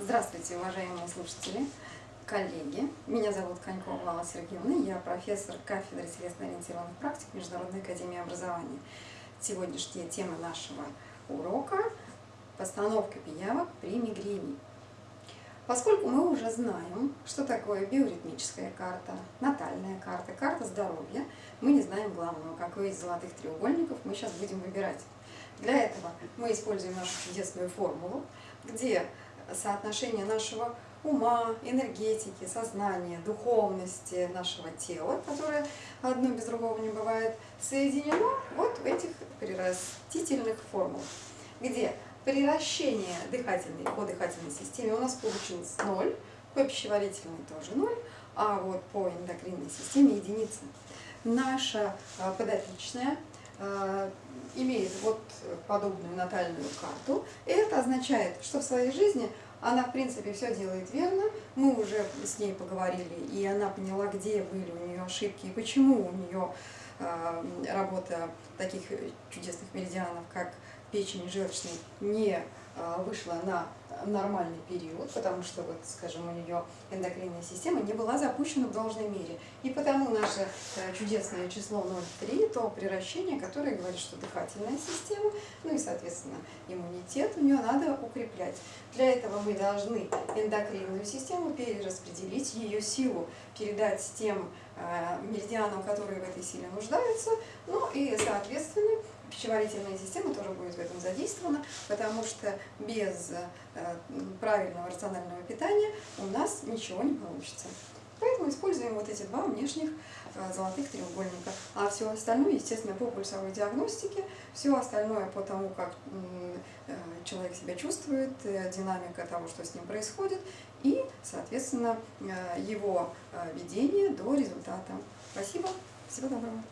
Здравствуйте, уважаемые слушатели, коллеги. Меня зовут Конькова Алла Сергеевна, я профессор кафедры телесно-ориентированных практик Международной академии образования. Сегодняшняя тема нашего урока – постановка пиявок при мигрени. Поскольку мы уже знаем, что такое биоритмическая карта, натальная карта, карта здоровья, мы не знаем главного, какой из золотых треугольников мы сейчас будем выбирать. Для этого мы используем нашу чудесную формулу, где соотношение нашего ума, энергетики, сознания, духовности нашего тела, которое одно без другого не бывает, соединено вот в этих прирастительных формулах, где приращение дыхательной, по дыхательной системе у нас получилось 0, по пищеварительной тоже 0, а вот по эндокринной системе единица. Наша а, подопечная а, имеет вот подобную натальную карту. И это означает, что в своей жизни она, в принципе, все делает верно. Мы уже с ней поговорили, и она поняла, где были у нее ошибки и почему у нее э, работа таких чудесных меридианов, как печень и желчный, не э, вышла на нормальный период, потому что, вот, скажем, у нее эндокринная система не была запущена в должной мере. И потому наше э, чудесное число 0,3, то превращение, которое говорит, что дыхательная система, ну и, соответственно, иммунитет у нее надо укреплять. Для этого мы должны эндокринную систему перераспределить, ее силу передать тем э, меридианам, которые в этой силе нуждаются, ну и, соответственно, пищеварительная система тоже будет в этом задействована, потому что без э, правильного рационального питания у нас ничего не получится. Поэтому используем вот эти два внешних э, золотых треугольника. А все остальное, естественно, по пульсовой диагностике, все остальное по тому, как э, человек себя чувствует, динамика того, что с ним происходит, и, соответственно, его ведение до результата. Спасибо, всего доброго.